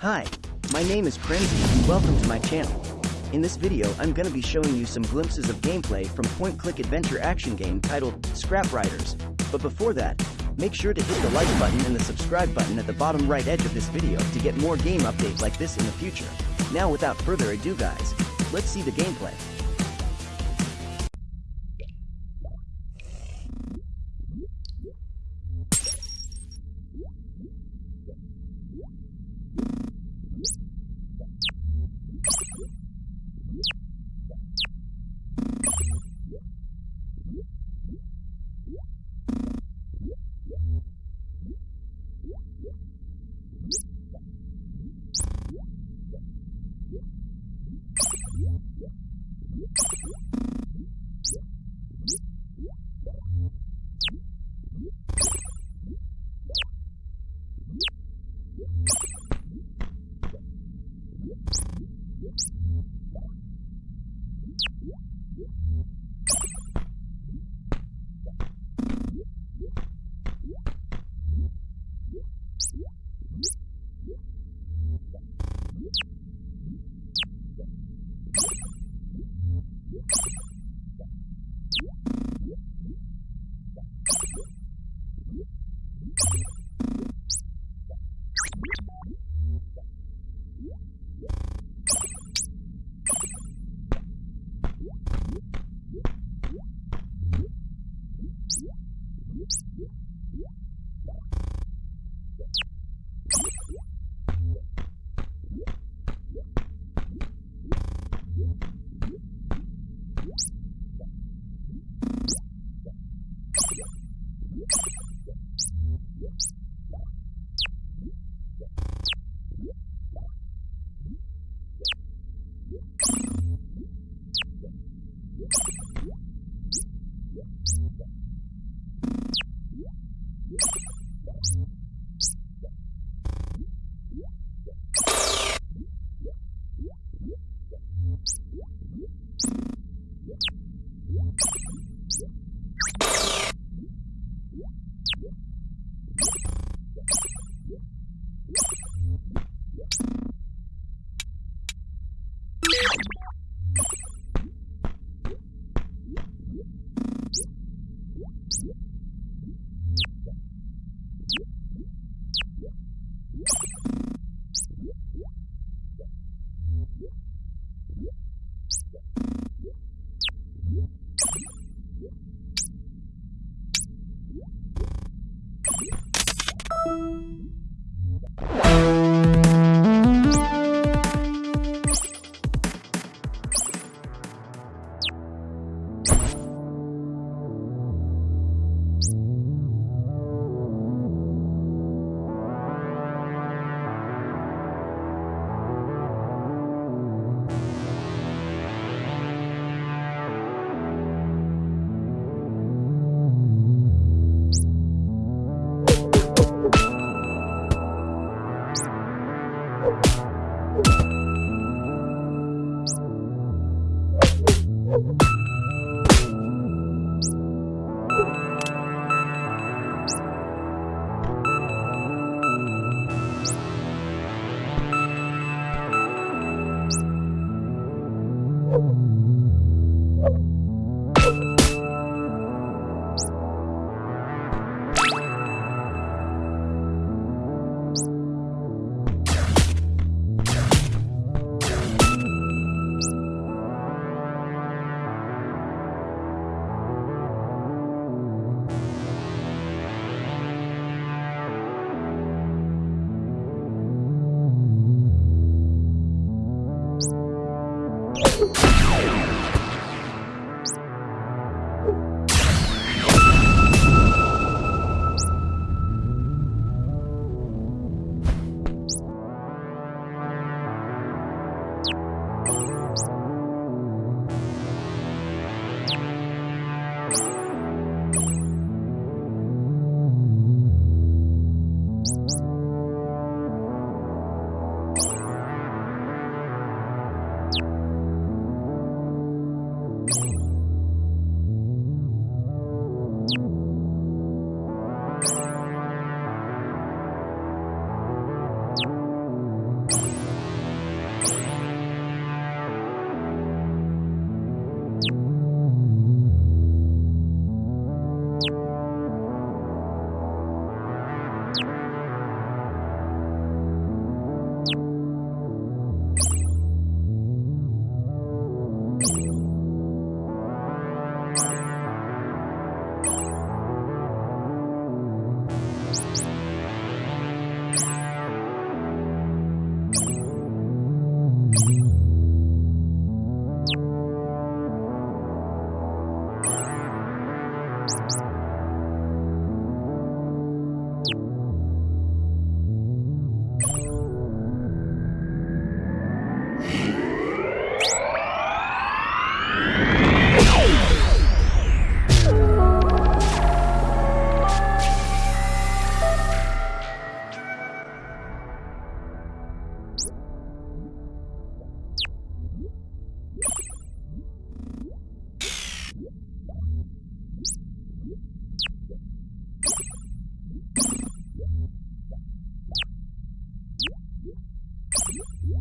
Hi, my name is Crimsy and welcome to my channel. In this video I'm gonna be showing you some glimpses of gameplay from point-click adventure action game titled Scrap Riders. But before that, make sure to hit the like button and the subscribe button at the bottom right edge of this video to get more game updates like this in the future. Now without further ado guys, let's see the gameplay. you you.